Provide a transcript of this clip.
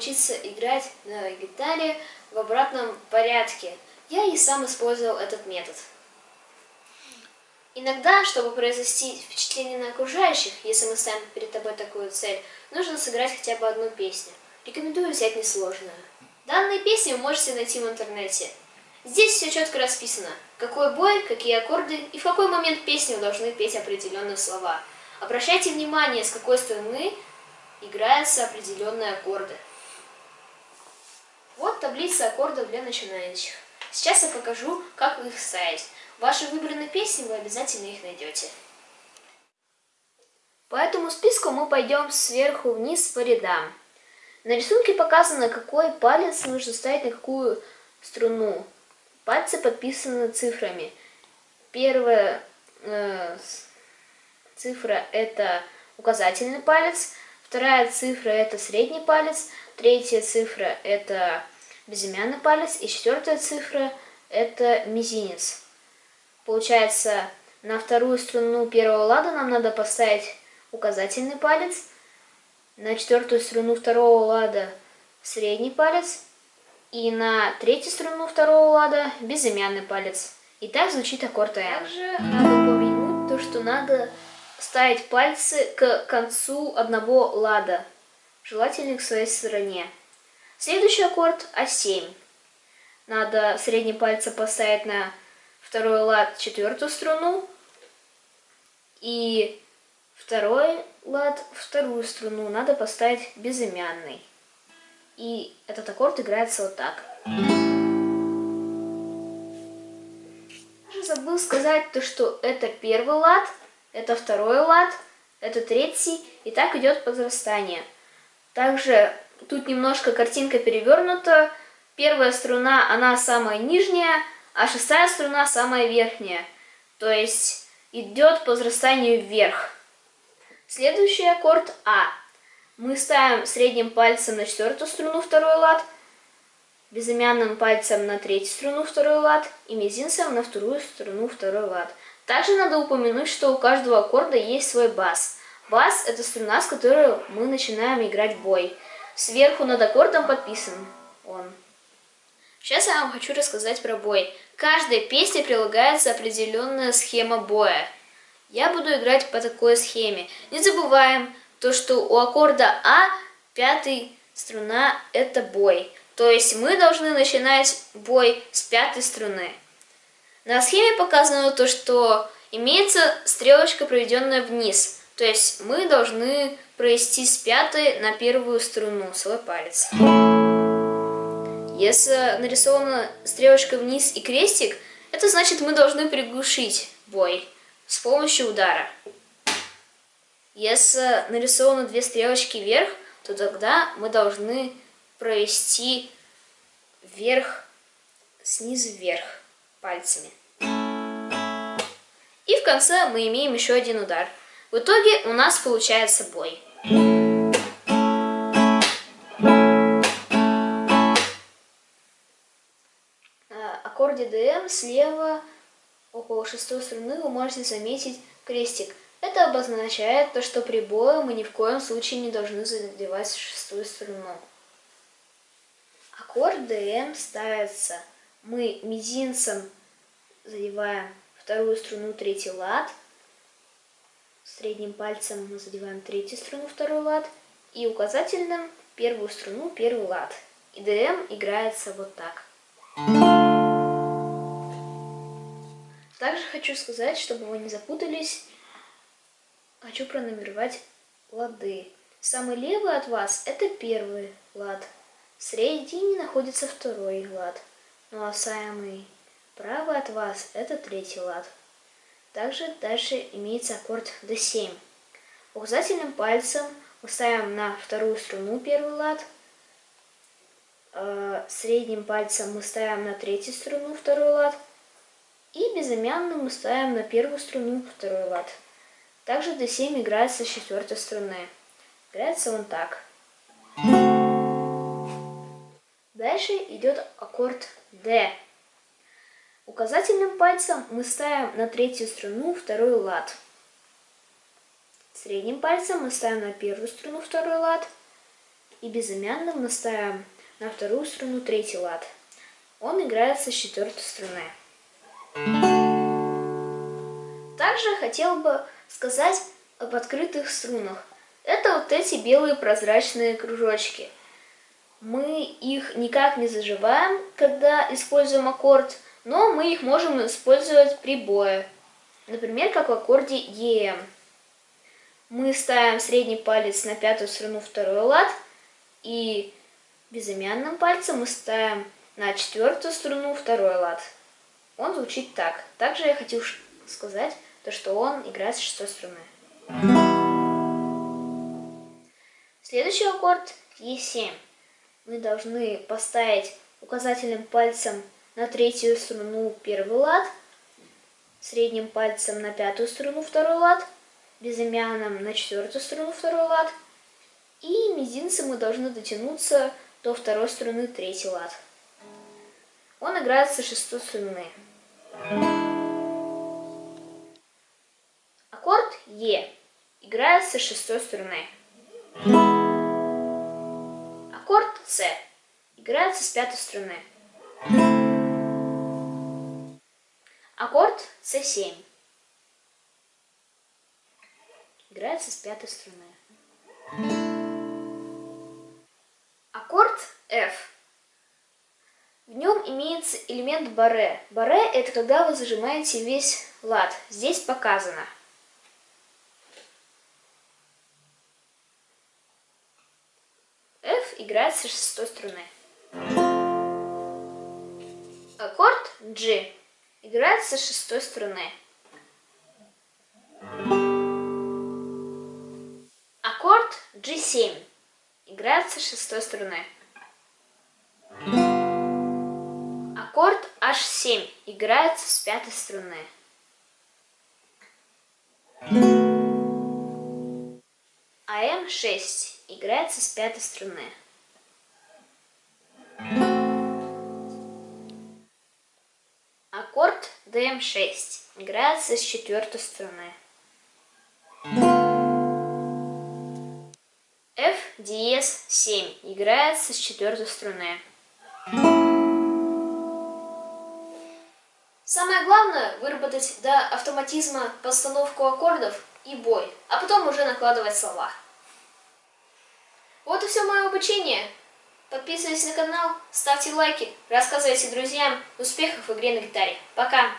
научиться играть на гитаре в обратном порядке. Я и сам использовал этот метод. Иногда, чтобы произвести впечатление на окружающих, если мы ставим перед тобой такую цель, нужно сыграть хотя бы одну песню. Рекомендую взять несложную. Данные песни вы можете найти в интернете. Здесь все четко расписано, какой бой, какие аккорды и в какой момент песни вы должны петь определенные слова. Обращайте внимание, с какой стороны играются определенные аккорды. Вот таблица аккордов для начинающих. Сейчас я покажу, как их ставить. Вашей выбранной песне вы обязательно их найдете. По этому списку мы пойдем сверху вниз по рядам. На рисунке показано, какой палец нужно ставить на какую струну. Пальцы подписаны цифрами. Первая э, цифра это указательный палец, вторая цифра это средний палец, третья цифра это безымянный палец и четвертая цифра это мизинец. Получается, на вторую струну первого лада нам надо поставить указательный палец, на четвертую струну второго лада средний палец и на третью струну второго лада безымянный палец. И так звучит аккорд АМ. Также надо упомянуть то, что надо ставить пальцы к концу одного лада, желательно к своей стороне. Следующий аккорд А7. Надо средний пальцы поставить на второй лад четвертую струну и второй лад вторую струну надо поставить безымянный. И этот аккорд играется вот так. Даже забыл сказать то, что это первый лад, это второй лад, это третий, и так идет возрастание. Также тут немножко картинка перевернута. Первая струна, она самая нижняя, а шестая струна самая верхняя. То есть идет по возрастанию вверх. Следующий аккорд А. Мы ставим средним пальцем на четвертую струну второй лад, безымянным пальцем на третью струну второй лад и мизинцем на вторую струну второй лад. Также надо упомянуть, что у каждого аккорда есть свой бас. Бас – это струна, с которой мы начинаем играть бой. Сверху над аккордом подписан он. Сейчас я вам хочу рассказать про бой. Каждой песне прилагается определенная схема боя. Я буду играть по такой схеме. Не забываем, то, что у аккорда А пятый струна это бой. То есть мы должны начинать бой с пятой струны. На схеме показано то, что имеется стрелочка, проведенная вниз. То есть мы должны провести с пятой на первую струну свой палец. Если нарисована стрелочка вниз и крестик, это значит мы должны приглушить бой с помощью удара. Если нарисованы две стрелочки вверх, то тогда мы должны провести вверх, снизу вверх пальцами. И в конце мы имеем еще один удар. В итоге у нас получается бой. На аккорде ДМ слева около шестой струны вы можете заметить крестик. Это обозначает то, что при бое мы ни в коем случае не должны задевать шестую струну. Аккорд ДМ ставится. Мы мизинцем задеваем вторую струну, третий лад. Средним пальцем мы задеваем третью струну, второй лад. И указательным первую струну, первый лад. И ДМ играется вот так. Также хочу сказать, чтобы вы не запутались, хочу пронумеровать лады. Самый левый от вас это первый лад. В середине находится второй лад. Ну а самый правый от вас это третий лад. Также дальше имеется аккорд D7. Указательным пальцем мы ставим на вторую струну первый лад. Э, средним пальцем мы ставим на третью струну второй лад. И безымянным мы ставим на первую струну второй лад. Также D7 играется с четвертой струны. Играется он так. Дальше идет аккорд D. Указательным пальцем мы ставим на третью струну второй лад. Средним пальцем мы ставим на первую струну второй лад. и безымянным настаиваем на вторую струну третий лад. Он играется с четвертой струны. Также хотел бы сказать об открытых струнах. Это вот эти белые прозрачные кружочки. Мы их никак не заживаем, когда используем аккорд, но мы их можем использовать при бое. Например, как в аккорде EM. Мы ставим средний палец на пятую струну второй лад, и безымянным пальцем мы ставим на четвертую струну второй лад. Он звучит так. Также я хотел сказать, то, что он играет с шестой струны. Следующий аккорд Е7. Мы должны поставить указательным пальцем на третью струну первый лад, средним пальцем на пятую струну второй лад, безымянным на четвертую струну второй лад, и мизинцем мы должны дотянуться до второй струны третий лад. Он играет со шестой струны. Аккорд Е играет со шестой струны. Аккорд С играется с пятой струны. Аккорд С7 играется с пятой струны. Аккорд F. В нем имеется элемент баре. Баре это когда вы зажимаете весь лад. Здесь показано. F играется с шестой струны. Аккорд G играется с шестой струны. Аккорд G7 играется с шестой струны. Аккорд H7 играется с пятой струны. Am6 играется с пятой струны. Аккорд Dm6 играется с четвертой струны. F диез 7 играется с четвертой струны. Самое главное выработать до автоматизма постановку аккордов и бой, а потом уже накладывать слова. Вот и все мое обучение. Подписывайтесь на канал, ставьте лайки, рассказывайте друзьям. Успехов в игре на гитаре. Пока!